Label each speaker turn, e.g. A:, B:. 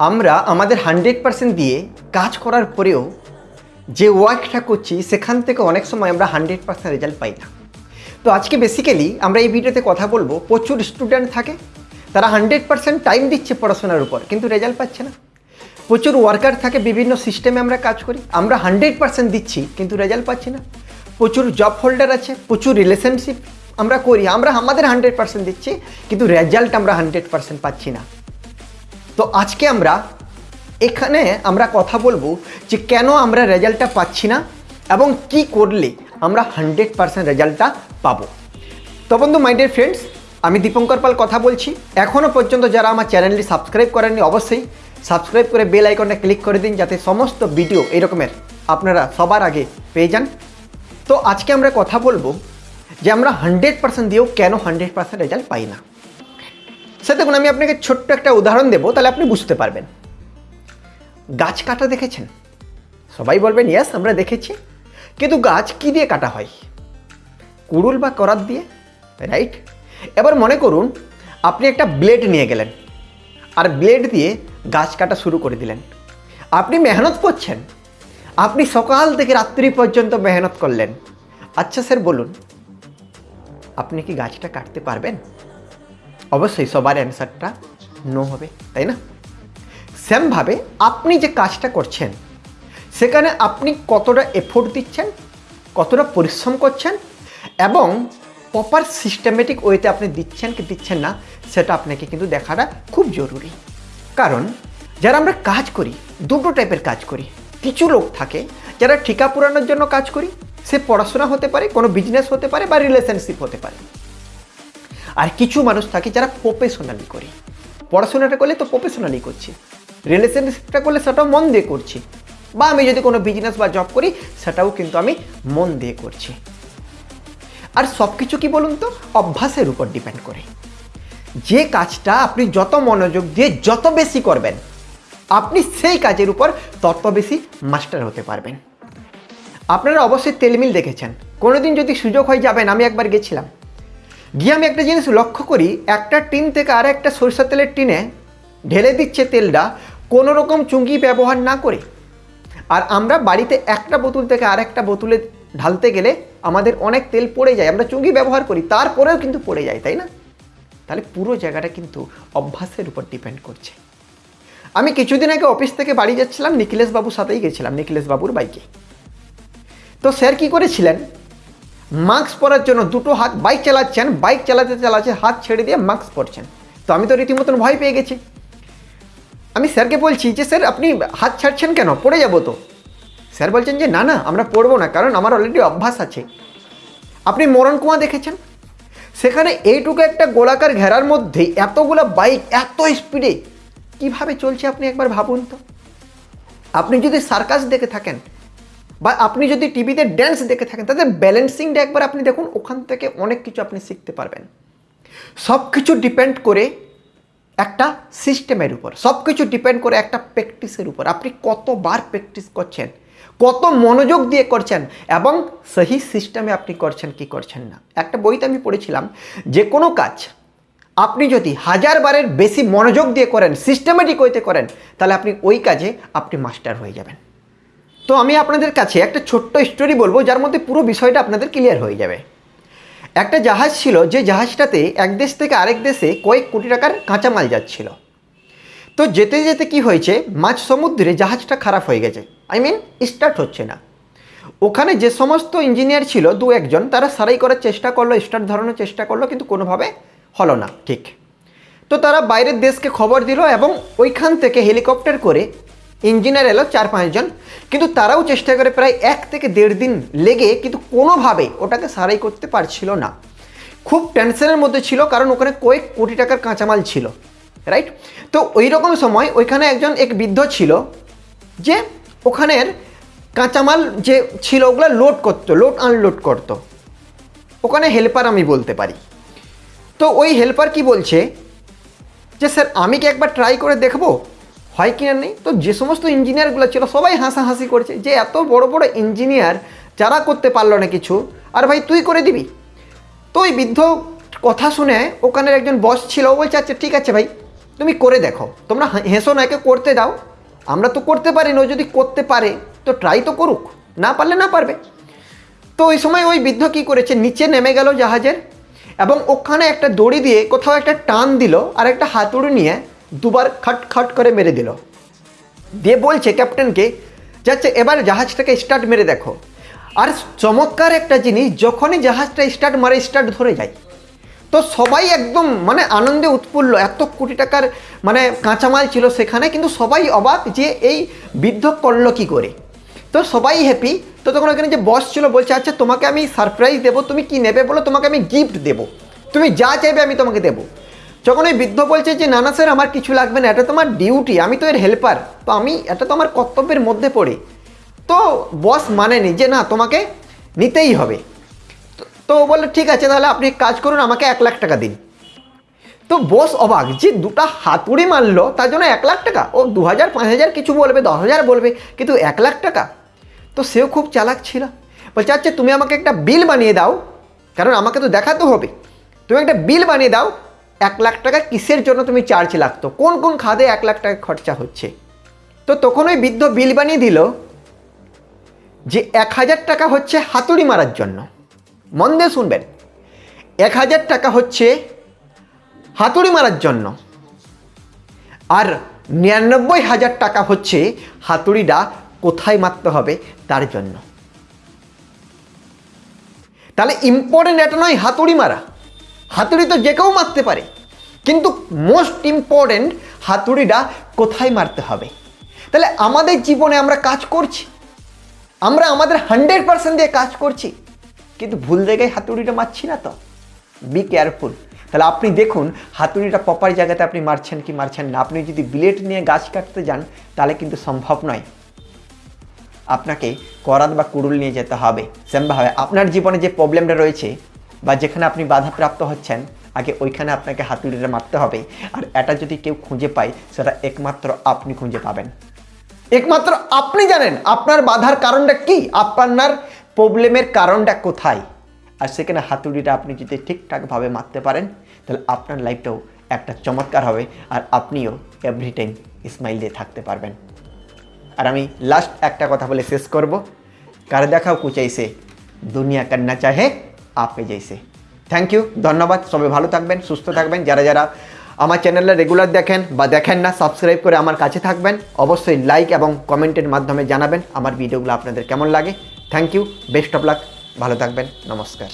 A: আমরা আমাদের hundred percent দিয়ে কাজ করার পরেও যে ওয়ার্কটা করছি, সেখান থেকে অনেক সময় আমরা হান্ড্রেড পার্সেন্ট রেজাল্ট পাই না। তো আজকে বেসিক্যালি আমরা এই ভিডিওতে কথা বলব, প্রচুর স্টুডেন্ট থাকে, তারা হান্ড্রেড পার্সেন্ট টাইম দিচ্ছে পড়াশোনার উপর, কিন্তু রেজাল্ট পাচ্ছে না। প্রচুর ওয়ার্কার থাকে, বিভিন্ন সিস্টেমে আমরা কাজ করি, আমরা হান্ড্রেড পার্সেন্ট দিচ্ছি, কিন্তু রেজাল্ট পাচ্ছি না। প্রচুর জব হোল্ডার আছে, প্রচুর রিলেশনশিপ আমরা করি, আমরা আমাদের হান্ড্রেড পার্সেন্ট দিচ্ছি, কিন্তু রেজাল্ট আমরা হান্ড্রেড পার্সেন্ট পাচ্ছি না। তো আজকে আমরা এখানে আমরা কথা বলব যে কেন আমরা রেজাল্টটা পাচ্ছি না এবং কি করলে আমরা হান্ড্রেড পার্সেন্ট রেজাল্টটা পাবো। তো বন্ধু মাই ডিয়ার ফ্রেন্ডস আমি দীপঙ্কর পাল কথা বলছি। এখনও পর্যন্ত যারা আমার চ্যানেলটি সাবস্ক্রাইব করেননি, অবশ্যই সাবস্ক্রাইব করে বেল আইকনটা ক্লিক করে দিন যাতে সমস্ত ভিডিও এরকমের আপনারা সবার আগে পেয়ে যান। তো আজকে আমরা কথা বলব যে আমরা হান্ড্রেড পার্সেন্ট দিয়েও কেন হান্ড্রেড পার্সেন্ট রেজাল্ট পাই না। সে দেখুন, আমি আপনাকে ছোট্ট একটা উদাহরণ দেবো, তাহলে আপনি বুঝতে পারবেন। গাছ কাটা দেখেছেন? সবাই বলবেন ইয়াস আমরা দেখেছি। কিন্তু গাছ কি দিয়ে কাটা হয়? কুড়ুল বা করাত দিয়ে? রাইট এবার মনে করুন, আপনি একটা ব্লেড নিয়ে গেলেন, আর ব্লেড দিয়ে গাছ কাটা শুরু করে দিলেন। আপনি মেহনত করছেন। আপনি সকাল থেকে রাত্রি পর্যন্ত মেহনত করলেন। আচ্ছা স্যার, বলুন, আপনি কি গাছটা কাটতে পারবেন? অবশ্যই সবার অ্যান্সারটা নো হবে, তাই না? সেমভাবে আপনি যে কাজটা করছেন, সেখানে আপনি কতটা এফোর্ট দিচ্ছেন, কতটা পরিশ্রম করছেন এবং প্রপার সিস্টেমেটিক ওয়েতে আপনি দিচ্ছেন কি দিচ্ছেন না, সেটা আপনাকে কিন্তু দেখাটা খুব জরুরি। কারণ যারা আমরা কাজ করি, দুটো টাইপের কাজ করি। কিছু লোক থাকে যারা ঠিকা পুরানোর জন্য কাজ করি, সে পড়াশোনা হতে পারে, কোনো বিজনেস হতে পারে বা রিলেশনশিপ হতে পারে। আর কিছু মানুষ থাকে যারা প্রফেশনালি করে। পড়াশোনাটা করলে তো প্রফেশনালি করছি। রিলেশনশিপটা করলে সেটাও মন দিয়ে করছি। বা আমি যদি কোনো বিজনেস বা জব করি, সেটাও কিন্তু আমি মন দিয়ে করছি। আর সব কিছু কি বলুন তো? অভ্যাসের উপর ডিপেন্ড করে। যে কাজটা আপনি যত মনোযোগ দিয়ে যত বেশি করবেন, আপনি সেই কাজের উপর তত বেশি মাস্টার হতে পারবেন। আপনারা অবশ্যই তেলমিল দেখেছেন। কোনোদিন যদি সুযোগ হয়ে যাবেন, আমি একবার গেছিলাম। গিয়ে আমি একটা জিনিস লক্ষ্য করি, একটা টিন থেকে আর একটা সরিষা তেলের টিনে ঢেলে দিচ্ছে তেলটা কোনো রকম চুঙ্গি ব্যবহার না করে। আর আমরা বাড়িতে একটা বোতল থেকে আর একটা বোতলে ঢালতে গেলে আমাদের অনেক তেল পড়ে যায়, আমরা চুঙ্গি ব্যবহার করি, তারপরেও কিন্তু পড়ে যায়, তাই না? তাহলে পুরো জায়গাটা কিন্তু অভ্যাসের উপর ডিপেন্ড করছে। আমি কিছুদিন আগে অফিস থেকে বাড়ি যাচ্ছিলাম নিখিলেশ বাবুর সাথেই গেছিলাম নিখিলেশ বাবুর বাইকে। তো স্যার কী করেছিলেন? মাস্ক পরার জন্য দুটো হাত বাইক চালাচ্ছেন, বাইক চালাতে চালাচ্ছে হাত ছেড়ে দিয়ে মাস্ক পরছেন। তো আমি তো রীতিমতন ভয় পেয়ে গেছি। আমি স্যারকে বলছি যে, স্যার, আপনি হাত ছাড়ছেন কেন? পড়ে যাব তো। স্যার বলছেন যে, না না, আমরা পড়ব না, কারণ আমার অলরেডি অভ্যাস আছে। আপনি মরণ কুয়া দেখেছেন? সেখানে এইটুকু একটা গোলাকার ঘেরার মধ্যে এতগুলো বাইক এত স্পিডে কীভাবে চলছে আপনি একবার ভাবুন তো? আপনি যদি সার্কাস দেখে থাকেন বা আপনি যদি টিভিতে ড্যান্স দেখে থাকেন তাদের ব্যালেন্সিংটা একবার আপনি দেখুন, ওখান থেকে অনেক কিছু আপনি শিখতে পারবেন। সব কিছু ডিপেন্ড করে একটা সিস্টেমের উপর সব কিছু ডিপেন্ড করে একটা প্র্যাকটিসের উপর। আপনি কতবার প্র্যাকটিস করছেন, কত মনোযোগ দিয়ে করছেন, এবং সেই সিস্টেমে আপনি করছেন কি করছেন না। একটা বইতে আমি পড়েছিলাম, যে কোনো কাজ আপনি যদি হাজার বারের বেশি মনোযোগ দিয়ে করেন সিস্টেমেটিক ওয়েতে করেন, তাহলে আপনি ওই কাজে আপনি মাস্টার হয়ে যাবেন। তো আমি আপনাদের কাছে একটা ছোট্ট স্টোরি বলব, যার মধ্যে পুরো বিষয়টা আপনাদের ক্লিয়ার হয়ে যাবে। একটা জাহাজ ছিল, যে জাহাজটাতে এক দেশ থেকে আরেক দেশে কয়েক কোটি টাকার কাঁচামাল যাচ্ছিল। তো যেতে যেতে কি হয়েছে, মাঝ সমুদ্রে জাহাজটা খারাপ হয়ে গেছে। আই মিন স্টার্ট হচ্ছে না। ওখানে যে সমস্ত ইঞ্জিনিয়ার ছিল, দু একজন, তারা সারাই করার চেষ্টা করল স্টার্ট ধরানোর চেষ্টা করল, কিন্তু কোনোভাবে হলো না, ঠিক। তো তারা বাইরের দেশকে খবর দিল এবং ওইখান থেকে হেলিকপ্টার করে ইঞ্জিনিয়ার এলো চার পাঁচজন কিন্তু তারাও চেষ্টা করে প্রায় এক থেকে দেড় দিন লেগে কিন্তু কোনোভাবে ওটাকে সারাই করতে পারছিল না। খুব টেনশনের মধ্যে ছিল, কারণ ওখানে কয়েক কোটি টাকার কাঁচামাল ছিল রাইট তো ওই রকম সময় ওইখানে একজন এক বৃদ্ধ ছিল, যে ওখানের কাঁচামাল যে ছিল ওগুলো লোড করতো লোড আনলোড করতো। ওখানে হেল্পার আমি বলতে পারি। তো ওই হেল্পার কি বলছে, যে, স্যার, আমি কি একবার ট্রাই করে দেখব? হয় কি না নেই? তো যে সমস্ত ইঞ্জিনিয়ারগুলো ছিল, সবাই হাসাহাসি করছে যে এত বড় বড় ইঞ্জিনিয়ার যারা করতে পারল না কিছু, আর ভাই তুই করে দিবি? তো ওই বৃদ্ধ কথা শুনে ওখানের একজন বস ছিল, ও বলছে আচ্ছা ঠিক আছে ভাই, তুমি করে দেখো। তোমরা হেসো না, একে করতে দাও। আমরা তো করতে পারি না যদি করতে পারে, তো ট্রাই তো করুক। না পারলে না পারবে। তো ওই সময় ওই বৃদ্ধ কী করেছে, নিচে নেমে গেল জাহাজের এবং ওখানে একটা দড়ি দিয়ে কোথাও একটা টান দিল, আর একটা হাতুড়ি নিয়ে দুবার খট খট করে মেরে দিল। দিয়ে বলছে, ক্যাপ্টেনকে, যাচ্ছে, এবার জাহাজটাকে স্টার্ট মেরে দেখো। আর চমৎকার একটা জিনিস, যখনই জাহাজটা স্টার্ট মারে, স্টার্ট ধরে যায়। তো সবাই একদম মানে আনন্দে উৎফুল্ল। এত কোটি টাকার মানে কাঁচামাল ছিল সেখানে, কিন্তু সবাই অবাক যে এই বৃদ্ধ করল কী করে। তো সবাই হ্যাপি তো তখন ওখানে যে বস ছিল, বলছে আচ্ছা তোমাকে আমি সারপ্রাইজ দেবো, তুমি কি নেবে বলো? তোমাকে আমি গিফট দেবো। তুমি যা চাইবে আমি তোমাকে দেবো। যখন ওই বৃদ্ধ বলছে যে, না না, স্যার, আমার কিছু লাগবে না, এটা তোমার ডিউটি আমি তো এর হেল্পার তো আমি, এটা তো আমার কর্তব্যের মধ্যে পড়ে। তো বস মানেনি যে, না, তোমাকে নিতেই হবে। তো- ও বলল, ঠিক আছে, তাহলে আপনি কাজ করুন, আমাকে এক লাখ টাকা দিন। তো বস অবাক, যে দুটা হাতুড়ি মারলো, তার জন্য এক লাখ টাকা? ও দু হাজার, পাঁচ হাজার কিছু বলবে, দশ হাজার বলবে, কিন্তু এক লাখ টাকা? তো সেও খুব চালাক ছিল। বলছে আচ্ছা তুমি আমাকে একটা বিল বানিয়ে দাও, কারণ আমাকে তো দেখাতে হবে। তুমি একটা বিল বানিয়ে দাও এক লাখ টাকা কিসের জন্য তুমি চার্জ লাগতো? কোন কোন খাদে এক লাখ টাকা খরচা হচ্ছে? তো তখন ওই বৃদ্ধ বিল বানিয়ে দিল যে এক হাজার টাকা হচ্ছে হাতুড়ি মারার জন্য। মন দিয়ে শুনবেন। এক হাজার টাকা হচ্ছে হাতুড়ি মারার জন্য। আর নিরানব্বই হাজার টাকা হচ্ছে হাতুড়িটা কোথায় মারতে হবে তার জন্য। তাহলে ইম্পর্টেন্ট এটা নয় হাতুড়ি মারা। হাতুড়ি তো যে কেউ মারতে পারে। কিন্তু মোস্ট ইম্পর্টেন্ট হাতুড়িটা কোথায় মারতে হবে? তাহলে আমাদের জীবনে আমরা কাজ করছি। আমরা আমাদের হান্ড্রেড পার্সেন্ট দিয়ে কাজ করছি। কিন্তু ভুল জায়গায় হাতুড়িটা মারছি না তো? বি কেয়ারফুল তাহলে আপনি দেখুন, হাতুড়িটা প্রপার জায়গাতে আপনি মারছেন কি মারছেন না। আপনি যদি বিলেট নিয়ে গাছ কাটতে যান, তাহলে কিন্তু সম্ভব নয়। আপনাকে করাত বা কুড়ুল নিয়ে যেতে হবে। সেমভাবে আপনার জীবনে যে প্রবলেমটা রয়েছে বা যেখানে আপনি বাধাপ্রাপ্ত হচ্ছেন, আগে ওইখানে আপনাকে হাতুড়িটা মারতে হবে। আর এটা যদি কেউ খুঁজে পায়, সেটা একমাত্র আপনি খুঁজে পাবেন। একমাত্র আপনি জানেন আপনার বাধার কারণটা কি, আপনার প্রবলেমের কারণটা কোথায়। আর সেখানে হাতুড়িটা আপনি যদি ঠিকঠাকভাবে মারতে পারেন, তাহলে আপনার লাইফটাও একটা চমৎকার হবে। আর আপনিও এভরি টাইম স্মাইল দিয়ে থাকতে পারবেন। আর আমি লাস্ট একটা কথা বলে শেষ করব। কার দেখাও কুচাইছে, দুনিয়া কান্না চাহে। আপে যাইছে। থ্যাংক ইউ ধন্যবাদ, সবাই ভালো থাকবেন, সুস্থ থাকবেন। যারা যারা আমার চ্যানেলে রেগুলার দেখেন বা দেখেন না সাবস্ক্রাইব করে আমার কাছে থাকবেন। অবশ্যই লাইক এবং কমেন্টের মাধ্যমে জানাবেন আমার ভিডিওগুলো আপনাদের কেমন লাগে। Thank you best of luck ভালো থাকবেন, নমস্কার।